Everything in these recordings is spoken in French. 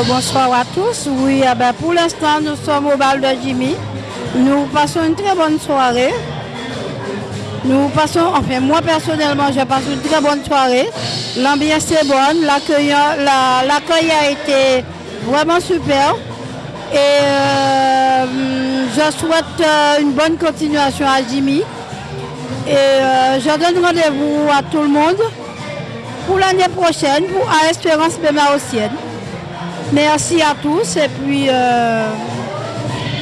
Alors bonsoir à tous. Oui, ah ben, pour l'instant, nous sommes au bal de Jimmy. Nous passons une très bonne soirée. Nous passons, enfin moi personnellement, je passe une très bonne soirée. L'ambiance est bonne, l'accueil a été vraiment super. Et euh, je souhaite euh, une bonne continuation à Jimmy. Et euh, je donne rendez-vous à tout le monde pour l'année prochaine, à Espérance Bémaotienne. Merci à tous et puis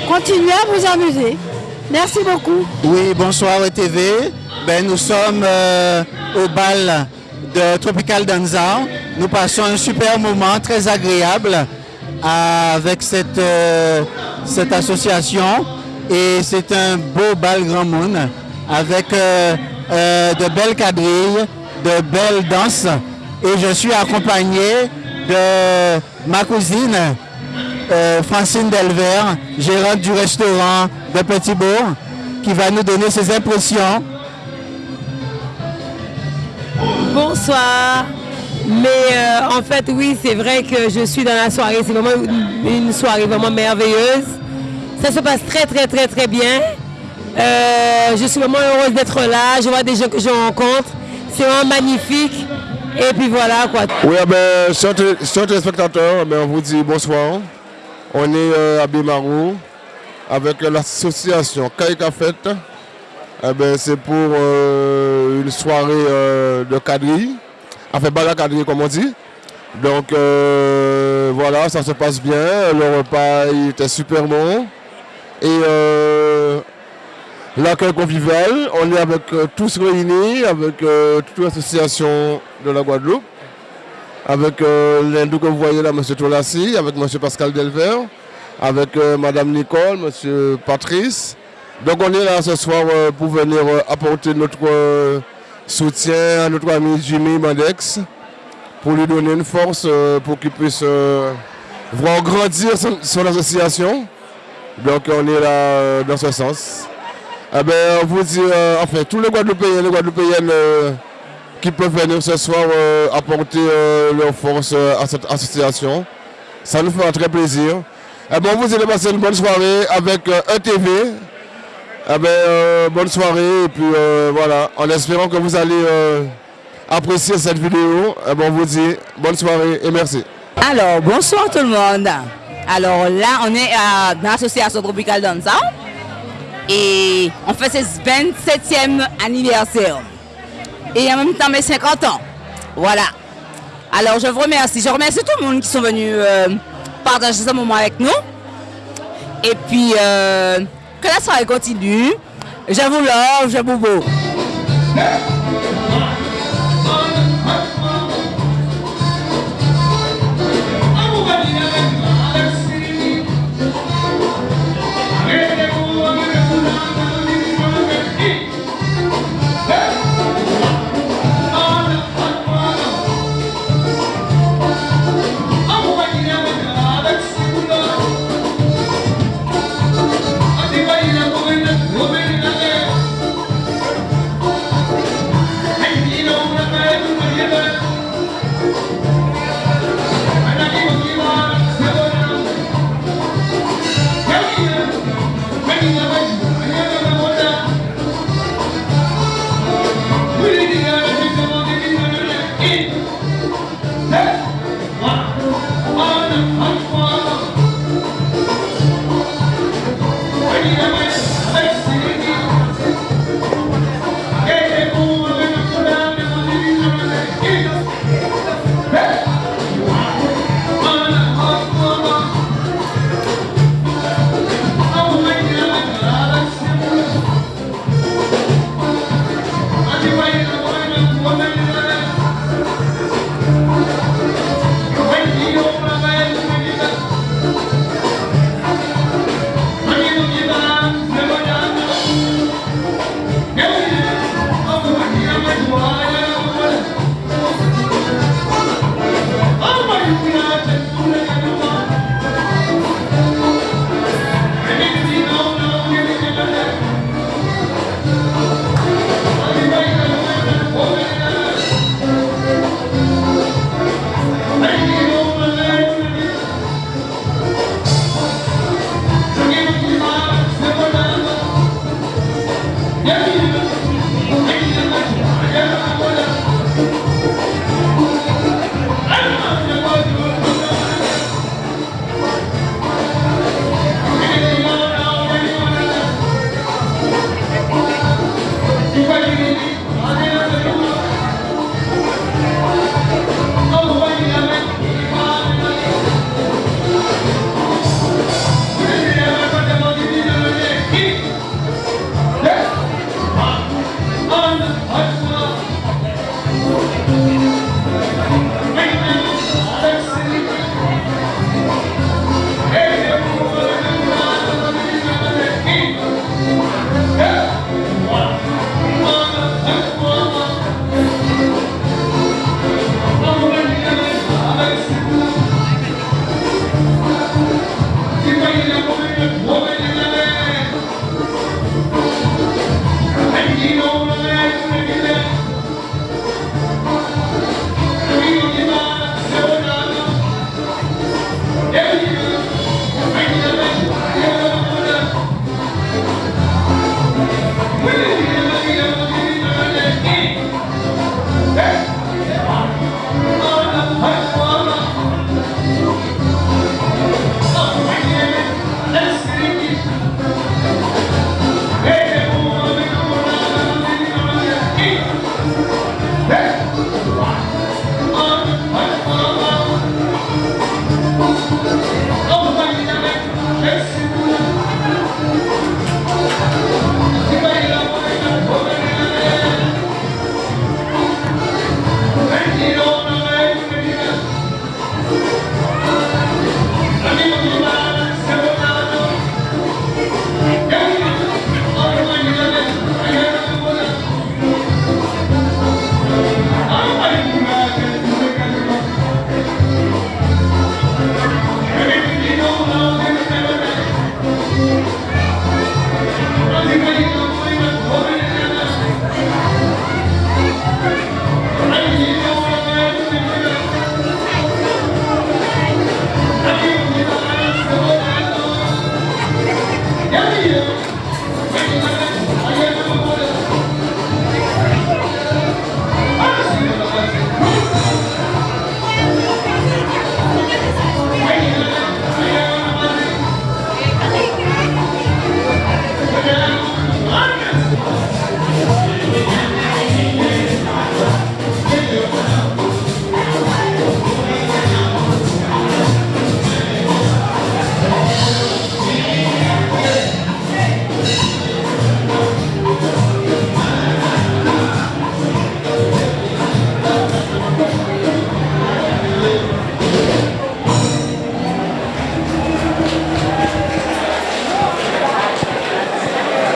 continuez à vous amuser. Merci beaucoup. Oui, bonsoir TV. Ben, nous sommes au bal de Tropical Danza. Nous passons un super moment très agréable avec cette, euh, cette association et c'est un beau bal grand monde avec euh, euh, de belles quadrilles, de belles danses et je suis accompagné de ma cousine Francine Delver, gérante du restaurant de Petit Bourg, qui va nous donner ses impressions. Bonsoir. Mais euh, en fait, oui, c'est vrai que je suis dans la soirée. C'est vraiment une, soirée vraiment merveilleuse. Ça se passe très, très, très, très bien. Euh, je suis vraiment heureuse d'être là. Je vois des gens que je rencontre. C'est vraiment magnifique. Et puis voilà quoi. Oui, ah ben, chers téléspectateurs, ben, on vous dit bonsoir. On est euh, à Bimarou avec l'association Kaika Fête. Eh ben, c'est pour une soirée de quadrille enfin cadré comme on dit. Donc euh, voilà, ça se passe bien. Le repas était super bon. Et euh, l'accueil convivial, on est avec euh, tous réunis, avec toute l'association de la Guadeloupe, avec l'hindou que vous voyez là, M. Tolassi, avec M. Pascal Delver, avec Mme Nicole, M. Patrice. Donc on est là ce soir pour venir apporter notre soutien à notre ami Jimmy Mandex pour lui donner une force euh, pour qu'il puisse euh, voir grandir son, association. Donc on est là euh, dans ce sens. Eh ben, on vous dit, enfin, tous les Guadeloupéens, les Guadeloupéennes qui peuvent venir ce soir apporter leur force à cette association. Ça nous fera très plaisir. Eh ben, on vous dit de passer une bonne soirée avec ETV, eh euh, bonne soirée et puis euh, voilà, en espérant que vous allez euh, apprécier cette vidéo. Eh ben, on vous dit bonne soirée et merci. Alors, bonsoir tout le monde. Alors là, on est dans l'association Tropical Danza et on fait ce 27e anniversaire. Et en même temps mes 50 ans. Voilà. Alors je vous remercie. Je remercie tout le monde qui sont venus partager ce moment avec nous. Et puis que la soirée continue. Je vous love, je vous beau.